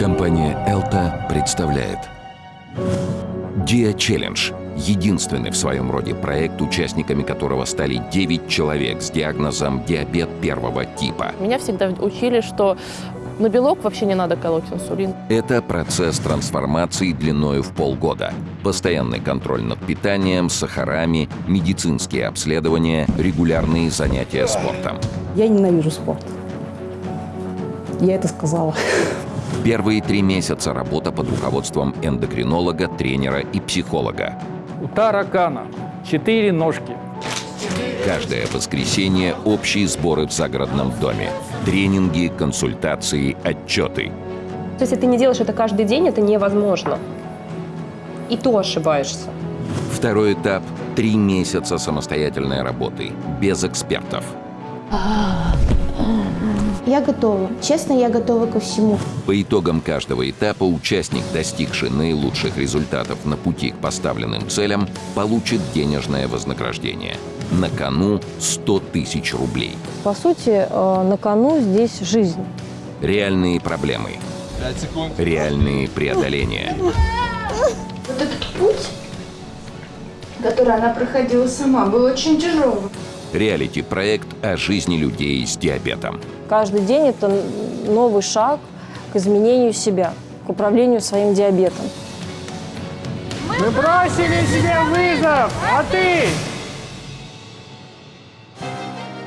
Компания «Элта» представляет Dia Challenge – единственный в своем роде проект, участниками которого стали 9 человек с диагнозом диабет первого типа. Меня всегда учили, что на белок вообще не надо колоть инсулин. Это процесс трансформации длиною в полгода. Постоянный контроль над питанием, сахарами, медицинские обследования, регулярные занятия спортом. Я ненавижу спорт. Я это сказала. Первые три месяца работа под руководством эндокринолога, тренера и психолога. У таракана четыре ножки. Каждое воскресенье общие сборы в загородном доме. Тренинги, консультации, отчеты. Если ты не делаешь это каждый день, это невозможно. И то ошибаешься. Второй этап – три месяца самостоятельной работы, без экспертов. Я готова. Честно, я готова ко всему. По итогам каждого этапа участник, достигший наилучших результатов на пути к поставленным целям, получит денежное вознаграждение. На кону 100 тысяч рублей. По сути, э, на кону здесь жизнь. Реальные проблемы. Реальные преодоления. Вот этот путь, который она проходила сама, был очень тяжелым. Реалити-проект о жизни людей с диабетом. Каждый день это новый шаг к изменению себя, к управлению своим диабетом. Мы бросили себе вызов, а ты?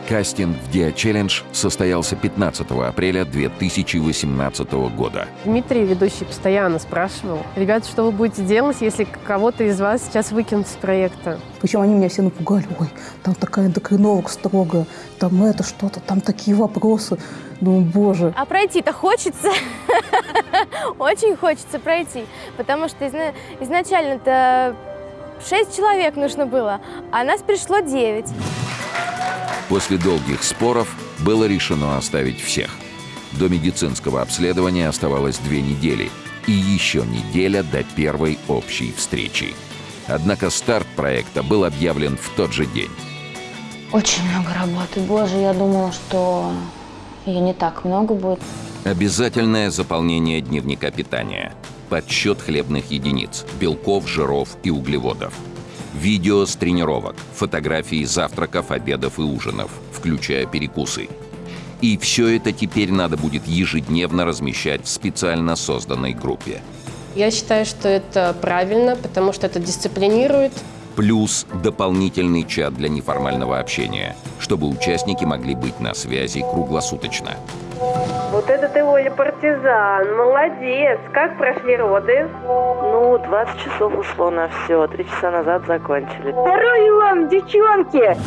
Кастинг в Dia Challenge состоялся 15 апреля 2018 года. Дмитрий, ведущий, постоянно спрашивал, ребята, что вы будете делать, если кого-то из вас сейчас выкинут с проекта? Причем они меня все напугали. Ой, там такая эндокринолог строгая, там это что-то, там такие вопросы. Думаю, боже. А пройти-то хочется. Очень хочется пройти. Потому что изна- изначально-то 6 человек нужно было, а нас пришло 9. После долгих споров было решено оставить всех. До медицинского обследования оставалось две недели и еще неделя до первой общей встречи. Однако старт проекта был объявлен в тот же день. Очень много работы. Боже, я думала, что ее не так много будет. Обязательное заполнение дневника питания, подсчет хлебных единиц, белков, жиров и углеводов. Видео с тренировок, фотографии завтраков, обедов и ужинов, включая перекусы. И все это теперь надо будет ежедневно размещать в специально созданной группе. Я считаю, что это правильно, потому что это дисциплинирует. Плюс дополнительный чат для неформального общения, чтобы участники могли быть на связи круглосуточно. Вот это ты, Оля, партизан, молодец. Как прошли роды? Ну, 20 часов ушло на все. Три часа назад закончили. Здоровья вам, девчонки!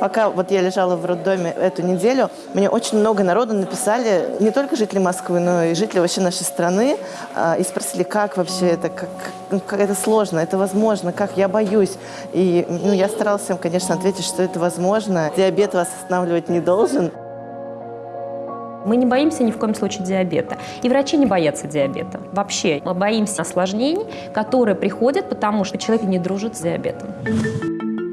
Пока вот я лежала в роддоме эту неделю, мне очень много народу написали, не только жители Москвы, но и жители вообще нашей страны, а, и спросили, как вообще это, как, ну, как это сложно, это возможно, как я боюсь. И ну, я старалась им, конечно, ответить, что это возможно. Диабет вас останавливать не должен. Мы не боимся ни в коем случае диабета. И врачи не боятся диабета. Вообще, мы боимся осложнений, которые приходят, потому что человек не дружит с диабетом.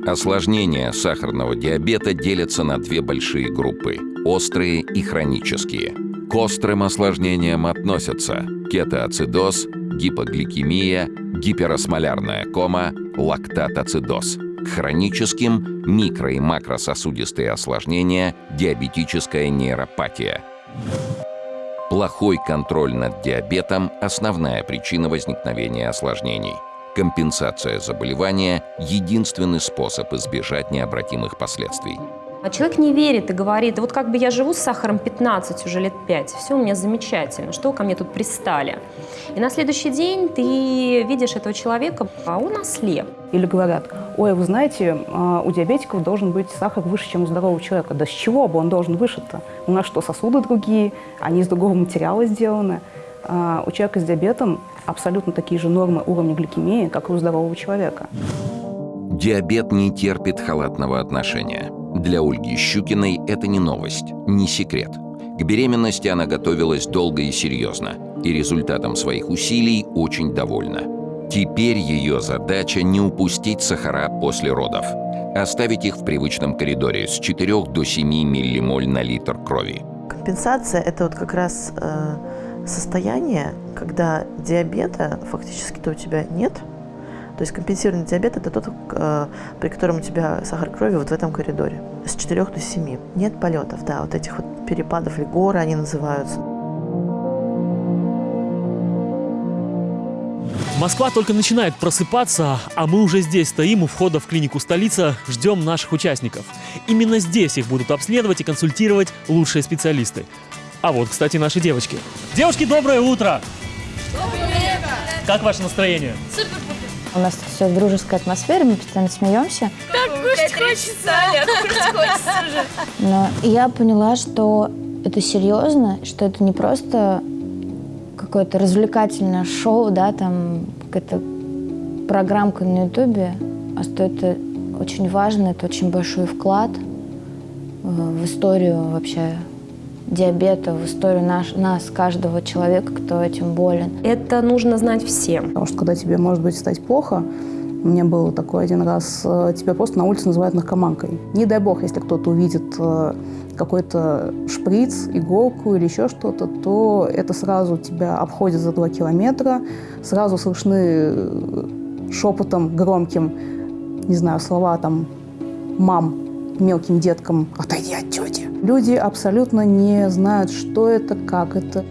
Осложнения сахарного диабета делятся на две большие группы – острые и хронические. К острым осложнениям относятся кетоацидоз, гипогликемия, гиперосмолярная кома, лактатоцидоз. К хроническим – микро- и макрососудистые осложнения, диабетическая нейропатия. Плохой контроль над диабетом – основная причина возникновения осложнений – Компенсация заболевания – единственный способ избежать необратимых последствий. А человек не верит и говорит, вот как бы я живу с сахаром 15 уже лет 5, все у меня замечательно, что вы ко мне тут пристали? И на следующий день ты видишь этого человека, а он ослеп. Или говорят, ой, вы знаете, а, у диабетиков должен быть сахар выше, чем у здорового человека. Да с чего бы он должен выше-то? У нас что, сосуды другие, они из другого материала сделаны. А у человека с диабетом абсолютно такие же нормы уровня гликемии, как и у здорового человека. Диабет не терпит халатного отношения. Для Ольги Щукиной это не новость, не секрет. К беременности она готовилась долго и серьезно, и результатом своих усилий очень довольна. Теперь ее задача не упустить сахара после родов, оставить их в привычном коридоре с 4 до 7 миллимоль на литр крови. Декомпенсация – это вот как раз э, состояние, когда диабета фактически-то у тебя нет. То есть компенсированный диабет – это тот, э, при котором у тебя сахар крови вот в этом коридоре, с 4 до 7. Нет полетов, да, вот этих вот перепадов или горы они называются. Москва только начинает просыпаться, а мы уже здесь стоим у входа в клинику столица, ждем наших участников. Именно здесь их будут обследовать и консультировать лучшие специалисты. А вот, кстати, наши девочки. Девушки, доброе утро! Как ваше настроение? У нас тут все в дружеской атмосфере, мы постоянно смеемся. Так кушать хочется, Оля, кушать хочется уже. Но я поняла, что это серьезно, что это не просто какое-то развлекательное шоу, да, там какая-то программка на Ютубе, а что это очень важно, это очень большой вклад э, в историю вообще диабета, в историю наш, нас, каждого человека, кто этим болен. Это нужно знать всем. Потому что когда тебе может быть стать плохо, у меня было такой один раз, э, тебя просто на улице называют наркоманкой. Не дай бог, если кто-то увидит э, какой-то шприц, иголку или еще что-то, то это сразу тебя обходит за два километра, сразу слышны э, шепотом громким, не знаю, слова там «мам», мелким деткам «отойди от тети». Люди абсолютно не знают, что это, как это.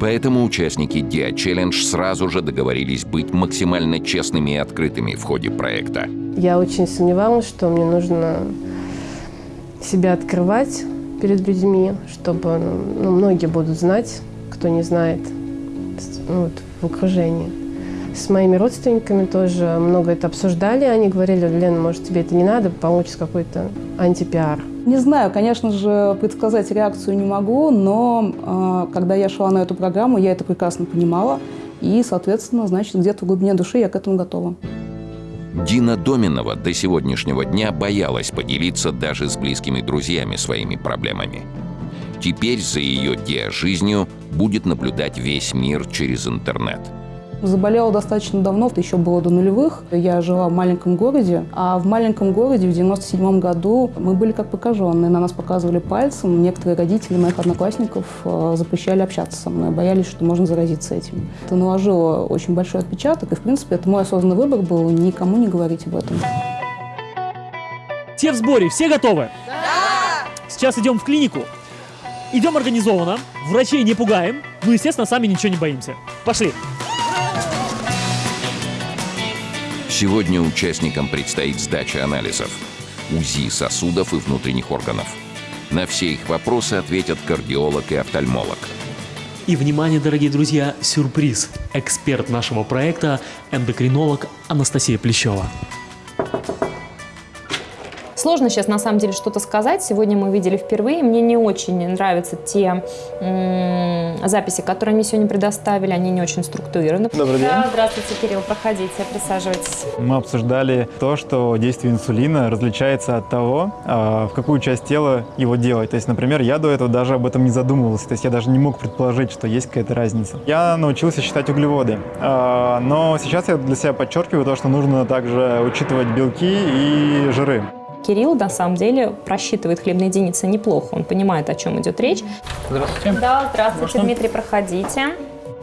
Поэтому участники Dia Challenge сразу же договорились быть максимально честными и открытыми в ходе проекта. Я очень сомневалась, что мне нужно себя открывать перед людьми, чтобы ну, многие будут знать, кто не знает ну, вот, в окружении. С моими родственниками тоже много это обсуждали. Они говорили, Лена, может, тебе это не надо, получится какой-то антипиар. Не знаю, конечно же, предсказать реакцию не могу, но э, когда я шла на эту программу, я это прекрасно понимала. И, соответственно, значит, где-то в глубине души я к этому готова. Дина Доминова до сегодняшнего дня боялась поделиться даже с близкими друзьями своими проблемами. Теперь за ее диа-жизнью будет наблюдать весь мир через интернет – Заболела достаточно давно, это еще было до нулевых. Я жила в маленьком городе, а в маленьком городе в 97 году мы были как покаженные. На нас показывали пальцем. Некоторые родители моих одноклассников э, запрещали общаться со мной, боялись, что можно заразиться этим. Это наложило очень большой отпечаток, и, в принципе, это мой осознанный выбор был никому не говорить об этом. Все в сборе, все готовы? Да! Сейчас идем в клинику. Идем организованно, врачей не пугаем, ну, естественно, сами ничего не боимся. Пошли! Сегодня участникам предстоит сдача анализов, УЗИ сосудов и внутренних органов. На все их вопросы ответят кардиолог и офтальмолог. И, внимание, дорогие друзья, сюрприз. Эксперт нашего проекта – эндокринолог Анастасия Плещева. Сложно сейчас на самом деле что-то сказать. Сегодня мы видели впервые. Мне не очень нравятся те записи, которые они сегодня предоставили. Они не очень структурированы. Добрый день. Да, здравствуйте, Кирилл. Проходите, присаживайтесь. Мы обсуждали то, что действие инсулина различается от того, а, в какую часть тела его делать. То есть, например, я до этого даже об этом не задумывался. То есть я даже не мог предположить, что есть какая-то разница. Я научился считать углеводы. А, но сейчас я для себя подчеркиваю то, что нужно также учитывать белки и жиры. Кирилл, на самом деле, просчитывает хлебные единицы неплохо. Он понимает, о чем идет речь. Здравствуйте. Да, здравствуйте, Можно? Дмитрий, проходите.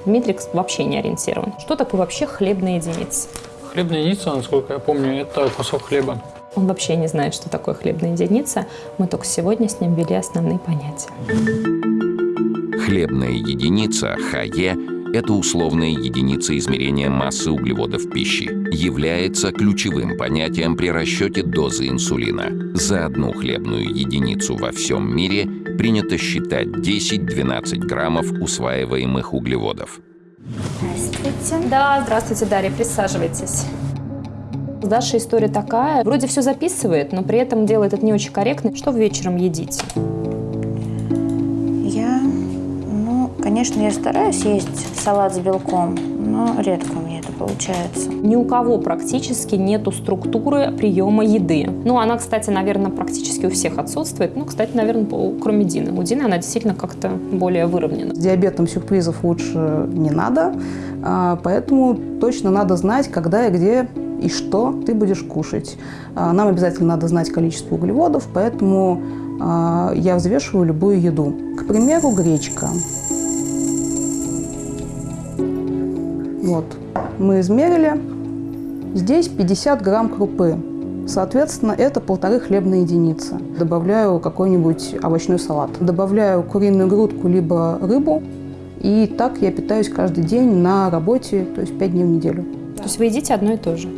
Дмитрий вообще не ориентирован. Что такое вообще хлебная единица? Хлебная единица, насколько я помню, это кусок хлеба. Он вообще не знает, что такое хлебная единица. Мы только сегодня с ним ввели основные понятия. Хлебная единица, ХЕ, это условная единица измерения массы углеводов пищи, является ключевым понятием при расчете дозы инсулина. За одну хлебную единицу во всем мире принято считать 10-12 граммов усваиваемых углеводов. Здравствуйте. Да, здравствуйте, Дарья, присаживайтесь. Даша история такая. Вроде все записывает, но при этом делает это не очень корректно. Что вы вечером едите? Конечно, я стараюсь есть салат с белком, но редко у меня это получается. Ни у кого практически нету структуры приема еды. Ну, она, кстати, наверное, практически у всех отсутствует. Ну, кстати, наверное, кроме Дины. У Дины она действительно как-то более выровнена. С диабетом сюрпризов лучше не надо, а, поэтому точно надо знать, когда и где и что ты будешь кушать. А, Нам обязательно надо знать количество углеводов, поэтому а, я взвешиваю любую еду. К примеру, гречка. Вот, мы измерили. Здесь 50 грамм крупы. Соответственно, это полторы хлебные единицы. Добавляю какой-нибудь овощной салат. Добавляю куриную грудку либо рыбу. И так я питаюсь каждый день на работе, то есть 5 дней в неделю. То есть вы едите одно и то же?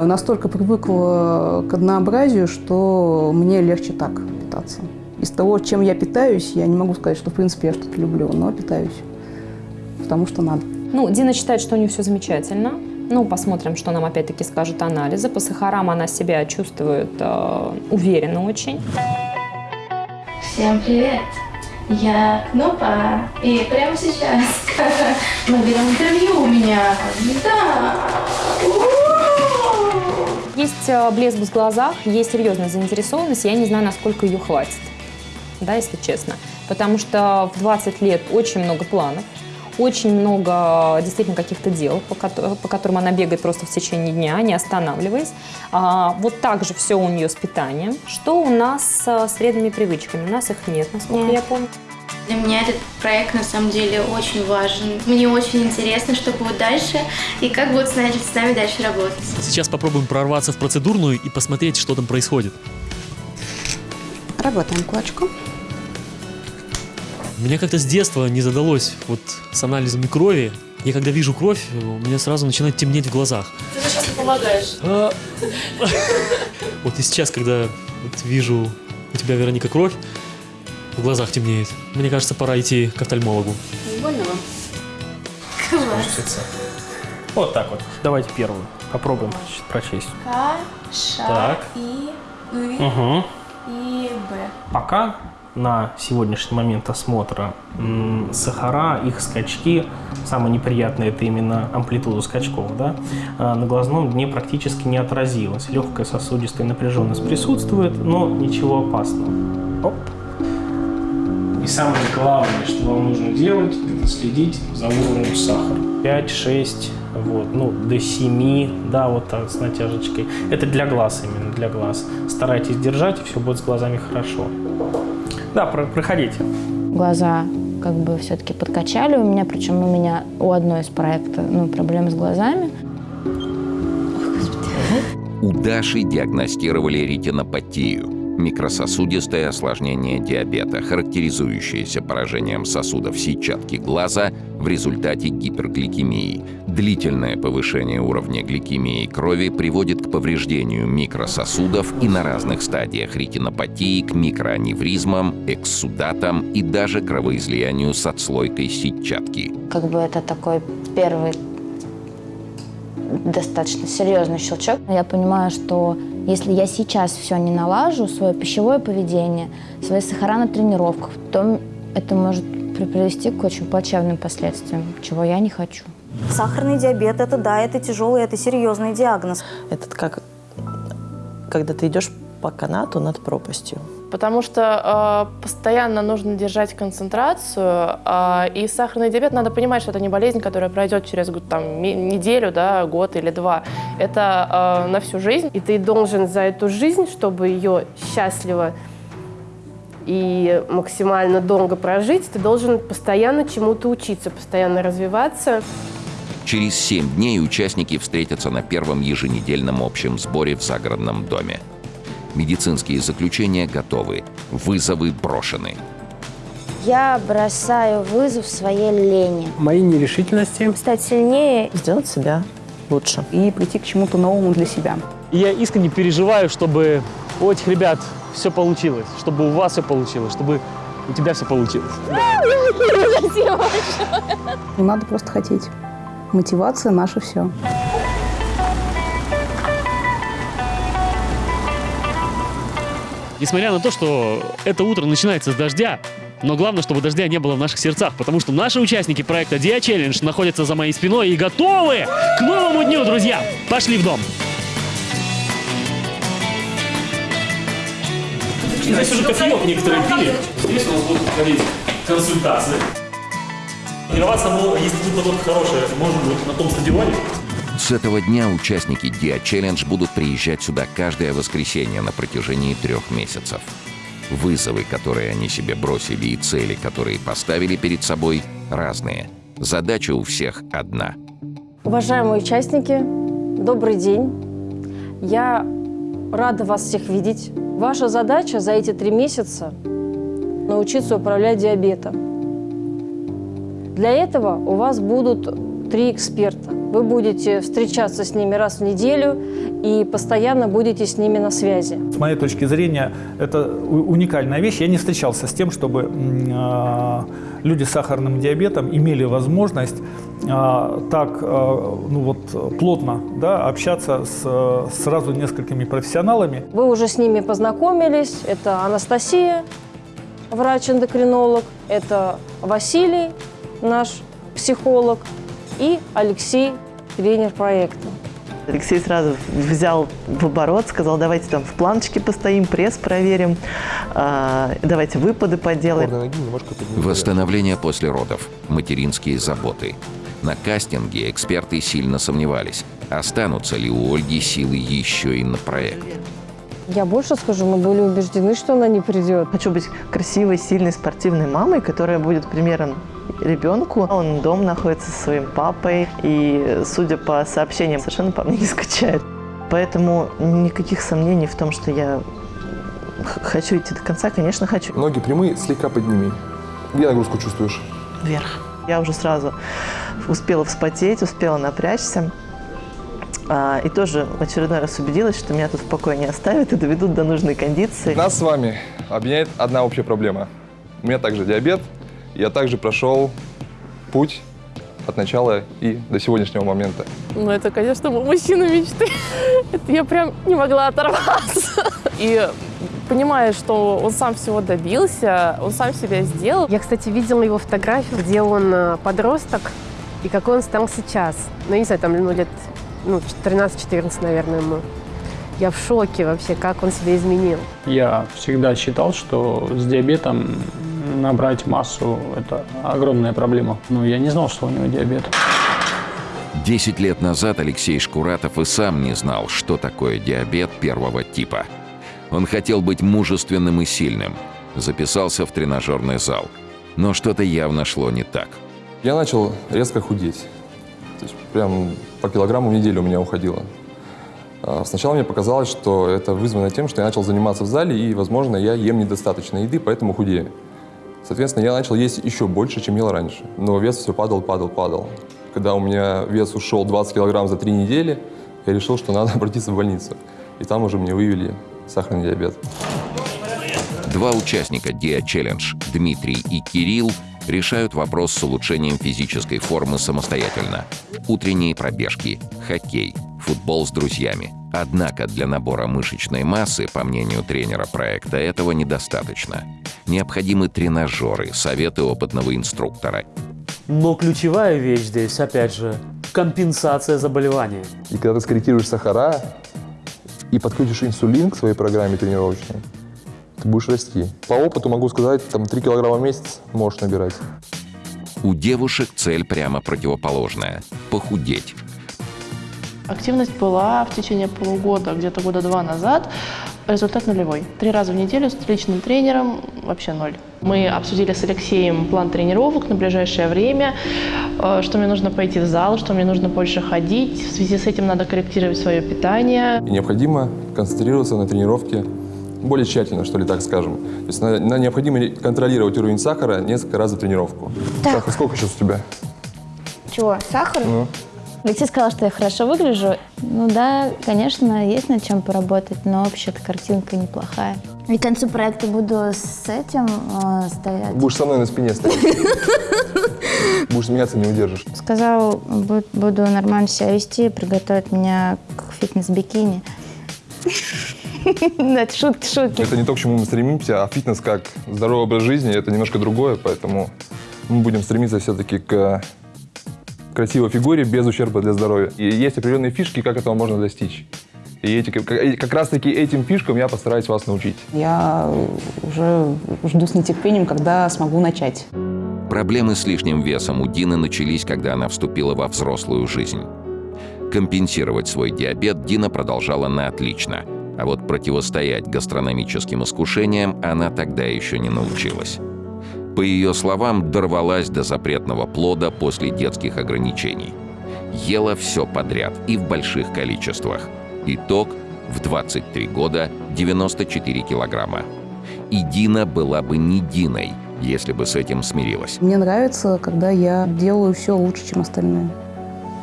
Настолько привыкла к однообразию, что мне легче так питаться. Из того, чем я питаюсь, я не могу сказать, что в принципе я что-то люблю, но питаюсь, потому что надо. Ну, Дина считает, что у нее все замечательно. Ну, посмотрим, что нам опять-таки скажут анализы. По сахарам она себя чувствует э, уверенно очень. Всем привет! Я Кнопа, и прямо сейчас мы берем интервью у меня. Да! Есть э, блеск в глазах, есть серьезная заинтересованность, я не знаю, насколько ее хватит, да, если честно. Потому что в 20 лет очень много планов, очень много действительно каких-то дел, по, ко- по которым она бегает просто в течение дня, не останавливаясь. А, вот так же все у нее с питанием. Что у нас с вредными привычками? У нас их нет, насколько я помню. Для меня этот проект на самом деле очень важен. Мне очень интересно, что будет дальше и как будут с нами, с нами дальше работать. Сейчас попробуем прорваться в процедурную и посмотреть, что там происходит. Работаем кулачком. Мне как-то с детства не задалось вот с анализами крови. Я когда вижу кровь, у меня сразу начинает темнеть в глазах. Ты же сейчас помогаешь. А, Вот и сейчас, когда вижу у тебя, Вероника, кровь, в глазах темнеет. Мне кажется, пора идти к офтальмологу. Не больно вам? Класс. Вот так вот. Давайте первую. Попробуем проч- прочесть. К, Ш, Так. И, И, Угу. и Б. Пока на сегодняшний момент осмотра сахара, их скачки, самое неприятное это именно амплитуда скачков, да, а, на глазном дне практически не отразилось. Легкая сосудистая напряженность присутствует, но ничего опасного. Оп. И самое главное, что вам нужно делать, это следить за уровнем сахара. 5-6, вот, ну, до 7, да, вот так, с натяжечкой. Это для глаз именно, для глаз. Старайтесь держать, и все будет с глазами хорошо. Да, про- проходите. Глаза как бы все-таки подкачали у меня, причем у меня у одной из проектов ну, проблемы с глазами. У Даши диагностировали ретинопатию – микрососудистое осложнение диабета, характеризующееся поражением сосудов сетчатки глаза в результате гипергликемии. Длительное повышение уровня гликемии крови приводит к повреждению микрососудов и на разных стадиях ретинопатии к микроаневризмам, экссудатам и даже кровоизлиянию с отслойкой сетчатки. Как бы это такой первый достаточно серьезный щелчок. Я понимаю, что если я сейчас все не налажу, свое пищевое поведение, свои сахара на тренировках, то это может при- привести к очень плачевным последствиям, чего я не хочу. Сахарный диабет – это да, это тяжелый, это серьезный диагноз. Это как, когда ты идешь по канату над пропастью. Потому что э, постоянно нужно держать концентрацию, э, и сахарный диабет, надо понимать, что это не болезнь, которая пройдет через год, там, неделю, да, год или два. Это э, на всю жизнь. И ты должен за эту жизнь, чтобы ее счастливо и максимально долго прожить, ты должен постоянно чему-то учиться, постоянно развиваться. Через семь дней участники встретятся на первом еженедельном общем сборе в загородном доме. Медицинские заключения готовы, вызовы брошены. Я бросаю вызов своей лени. Мои нерешительности. Стать сильнее. Сделать себя лучше. И прийти к чему-то новому для себя. Я искренне переживаю, чтобы у этих ребят все получилось, чтобы у вас все получилось, чтобы у тебя все получилось. Надо просто хотеть. Мотивация – наше все. Несмотря на то, что это утро начинается с дождя, но главное, чтобы дождя не было в наших сердцах, потому что наши участники проекта Dia Challenge находятся за моей спиной и готовы к новому дню, друзья! Пошли в дом! Здесь уже кофеек некоторые пили. Здесь у нас будут проходить консультации. Тренироваться, ну, если тут погода хорошая, может быть, на том стадионе. С этого дня участники Dia Challenge будут приезжать сюда каждое воскресенье на протяжении трех месяцев. Вызовы, которые они себе бросили, и цели, которые поставили перед собой, разные. Задача у всех одна. Уважаемые участники, добрый день. Я рада вас всех видеть. Ваша задача за эти три месяца научиться управлять диабетом. Для этого у вас будут три эксперта. Вы будете встречаться с ними раз в неделю и постоянно будете с ними на связи. С моей точки зрения, это уникальная вещь. Я не встречался с тем, чтобы э, люди с сахарным диабетом имели возможность э, так э, ну вот, плотно да, общаться с сразу несколькими профессионалами. Вы уже с ними познакомились. Это Анастасия, врач-эндокринолог, это Василий, наш психолог, и Алексей, тренер проекта. Алексей сразу взял в оборот, сказал, давайте там в планочке постоим, пресс проверим, э, давайте выпады поделаем. Восстановление после родов, материнские заботы. На кастинге эксперты сильно сомневались, останутся ли у Ольги силы еще и на проект. Я больше скажу, мы были убеждены, что она не придет. Хочу быть красивой, сильной, спортивной мамой, которая будет примером ребенку. Он дома находится со своим папой и, судя по сообщениям, совершенно по мне не скучает. Поэтому никаких сомнений в том, что я хочу идти до конца, конечно, хочу. Ноги прямые, слегка подними. Где нагрузку чувствуешь? Вверх. Я уже сразу успела вспотеть, успела напрячься. А, и тоже в очередной раз убедилась, что меня тут в покое не оставят и доведут до нужной кондиции. Нас с вами объединяет одна общая проблема. У меня также диабет. Я также прошел путь от начала и до сегодняшнего момента. Ну, это, конечно, мужчина мечты. Это я прям не могла оторваться. И понимая, что он сам всего добился, он сам себя сделал. Я, кстати, видела его фотографию, где он э, подросток, и какой он стал сейчас. Ну, не знаю, там, ну, лет ну, 13-14, наверное, ему. Я в шоке вообще, как он себя изменил. Я всегда считал, что с диабетом набрать массу – это огромная проблема. Но я не знал, что у него диабет. Десять лет назад Алексей Шкуратов и сам не знал, что такое диабет первого типа. Он хотел быть мужественным и сильным. Записался в тренажерный зал. Но что-то явно шло не так. Я начал резко худеть. То есть прям по килограмму в неделю у меня уходило. А, сначала мне показалось, что это вызвано тем, что я начал заниматься в зале, и, возможно, я ем недостаточно еды, поэтому худею. Соответственно, я начал есть еще больше, чем ел раньше. Но вес все падал, падал, падал. Когда у меня вес ушел 20 килограмм за три недели, я решил, что надо обратиться в больницу. И там уже мне выявили сахарный диабет. Два участника Dia Challenge, Дмитрий и Кирилл, решают вопрос с улучшением физической формы самостоятельно. Утренние пробежки, хоккей, футбол с друзьями. Однако для набора мышечной массы, по мнению тренера проекта, этого недостаточно. Необходимы тренажеры, советы опытного инструктора. Но ключевая вещь здесь, опять же, компенсация заболевания. И когда ты скорректируешь сахара и подключишь инсулин к своей программе тренировочной, ты будешь расти. По опыту могу сказать, там 3 килограмма в месяц можешь набирать. У девушек цель прямо противоположная – похудеть. Активность была в течение полугода, где-то года два назад. Результат нулевой. Три раза в неделю с личным тренером вообще ноль. Мы обсудили с Алексеем план тренировок на ближайшее время, э, что мне нужно пойти в зал, что мне нужно больше ходить. В связи с этим надо корректировать свое питание. И необходимо концентрироваться на тренировке более тщательно, что ли, так скажем. То есть на, на необходимо контролировать уровень сахара несколько раз за тренировку. Так. Сахар сколько сейчас у тебя? Чего, сахар? Ну. Алексей сказал, что я хорошо выгляжу. Ну да, конечно, есть над чем поработать, но вообще-то картинка неплохая. И к концу проекта буду с этим э, стоять. Будешь со мной на спине стоять. Будешь смеяться, не удержишь. Сказал, буду нормально себя вести, приготовить меня к фитнес-бикини. Это шутки, шутки. Это не то, к чему мы стремимся, а фитнес как здоровый образ жизни, это немножко другое, поэтому мы будем стремиться все-таки к красивой фигуре без ущерба для здоровья. И есть определенные фишки, как этого можно достичь. И эти, как, как раз-таки этим фишкам я постараюсь вас научить. Я уже жду с нетерпением, когда смогу начать. Проблемы с лишним весом у Дины начались, когда она вступила во взрослую жизнь. Компенсировать свой диабет Дина продолжала на отлично, а вот противостоять гастрономическим искушениям она тогда еще не научилась. По ее словам, дорвалась до запретного плода после детских ограничений. Ела все подряд и в больших количествах. Итог – в 23 года 94 килограмма. И Дина была бы не Диной, если бы с этим смирилась. Мне нравится, когда я делаю все лучше, чем остальные.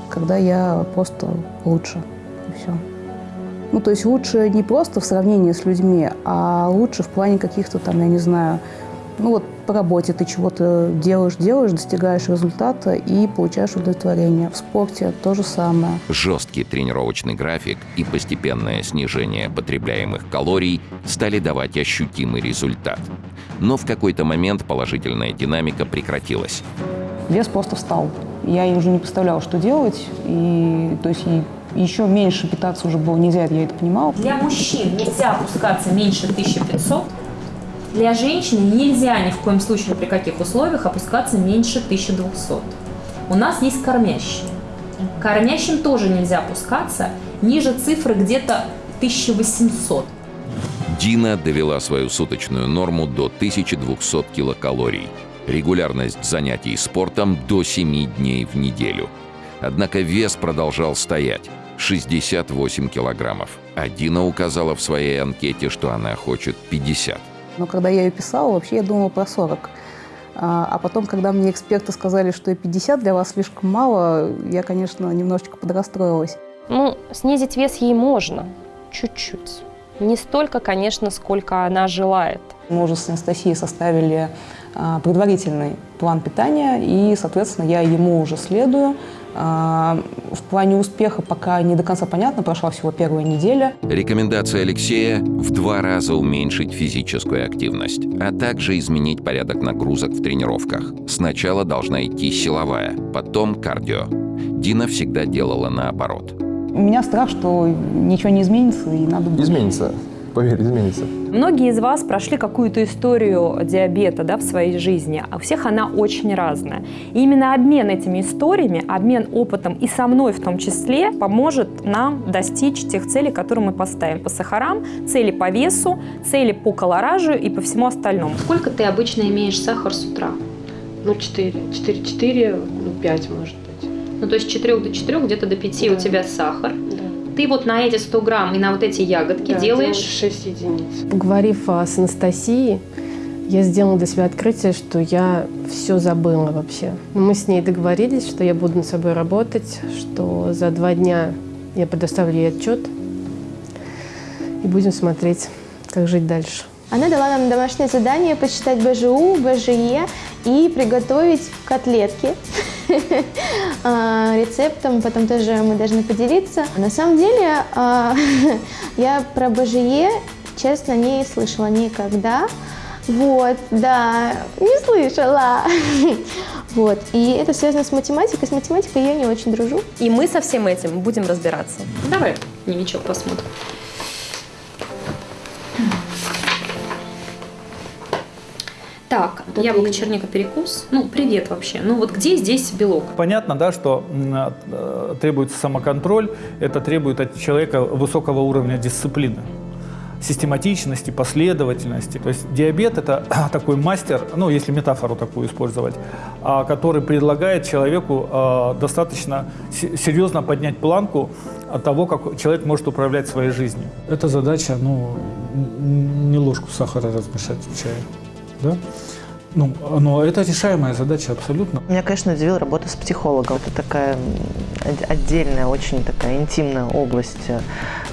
Когда я просто лучше. И все. Ну, то есть лучше не просто в сравнении с людьми, а лучше в плане каких-то там, я не знаю, ну вот по работе ты чего-то делаешь, делаешь, достигаешь результата и получаешь удовлетворение. В спорте то же самое. Жесткий тренировочный график и постепенное снижение потребляемых калорий стали давать ощутимый результат. Но в какой-то момент положительная динамика прекратилась. Вес просто встал. Я уже не представляла, что делать. И, то есть, и еще меньше питаться уже было нельзя, я это понимала. Для мужчин нельзя опускаться меньше 1500, для женщины нельзя ни в коем случае, ни при каких условиях опускаться меньше 1200. У нас есть кормящие. Кормящим тоже нельзя опускаться ниже цифры где-то 1800. Дина довела свою суточную норму до 1200 килокалорий. Регулярность занятий спортом до 7 дней в неделю. Однако вес продолжал стоять – 68 килограммов. А Дина указала в своей анкете, что она хочет 50. Но когда я ее писала, вообще я думала про 40. А, а потом, когда мне эксперты сказали, что и 50 для вас слишком мало, я, конечно, немножечко подрастроилась. Ну, снизить вес ей можно, чуть-чуть. Не столько, конечно, сколько она желает. Мы уже с Анастасией составили а, предварительный план питания, и, соответственно, я ему уже следую. А, в плане успеха пока не до конца понятно, прошла всего первая неделя. Рекомендация Алексея – в два раза уменьшить физическую активность, а также изменить порядок нагрузок в тренировках. Сначала должна идти силовая, потом кардио. Дина всегда делала наоборот. У меня страх, что ничего не изменится, и надо... Изменится поверь, изменится. Многие из вас прошли какую-то историю диабета да, в своей жизни, а у всех она очень разная. И именно обмен этими историями, обмен опытом и со мной в том числе поможет нам достичь тех целей, которые мы поставим по сахарам, цели по весу, цели по колоражу и по всему остальному. Сколько ты обычно имеешь сахар с утра? Ну, 4. 4-4, ну, 5, может быть. Ну, то есть с 4 до 4, где-то до 5 да. у тебя сахар. Да. Ты вот на эти 100 грамм и на вот эти ягодки да, делаешь... 6 единиц. Поговорив а, с Анастасией, я сделала для себя открытие, что я все забыла вообще. Мы с ней договорились, что я буду над собой работать, что за два дня я предоставлю ей отчет и будем смотреть, как жить дальше. Она дала нам домашнее задание посчитать БЖУ, БЖЕ и приготовить котлетки а, рецептом, потом тоже мы должны поделиться. На самом деле а, я про БЖЕ, честно, не слышала никогда. Вот, да, не слышала. Вот, и это связано с математикой. С математикой я не очень дружу. И мы со всем этим будем разбираться. Давай дневничок посмотрим. Так, вот яблоко, черника, перекус. Ну, привет вообще. Ну, вот где здесь белок? Понятно, да, что э, требуется самоконтроль. Это требует от человека высокого уровня дисциплины систематичности, последовательности. То есть диабет – это такой мастер, ну, если метафору такую использовать, а, который предлагает человеку а, достаточно серьезно поднять планку от того, как человек может управлять своей жизнью. Это задача, ну, не ложку сахара размешать в чае да? Ну, но это решаемая задача абсолютно. Меня, конечно, удивила работа с психологом. Это такая отдельная, очень такая интимная область э,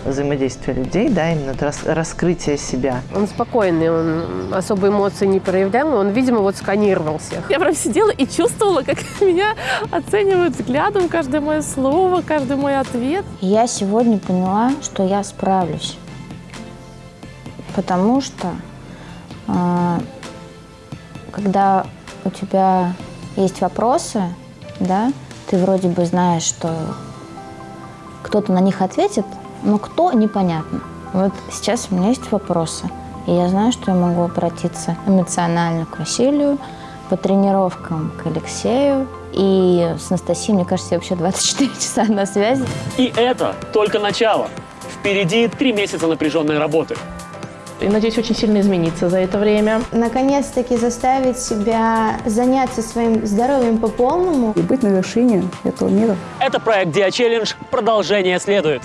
взаимодействия людей, да, именно рас, раскрытие себя. Он спокойный, он особо эмоций не проявлял, он, видимо, вот сканировал всех. Я прям сидела и чувствовала, как меня оценивают взглядом каждое мое слово, каждый мой ответ. Я сегодня поняла, что я справлюсь, потому что э, когда у тебя есть вопросы, да, ты вроде бы знаешь, что кто-то на них ответит, но кто – непонятно. Вот сейчас у меня есть вопросы, и я знаю, что я могу обратиться эмоционально к Василию, по тренировкам к Алексею, И с Анастасией, мне кажется, вообще 24 часа на связи. И это только начало. Впереди три месяца напряженной работы. И надеюсь очень сильно измениться за это время. Наконец-таки заставить себя заняться своим здоровьем по полному. И быть на вершине этого мира. Это проект Диа Челлендж. Продолжение следует.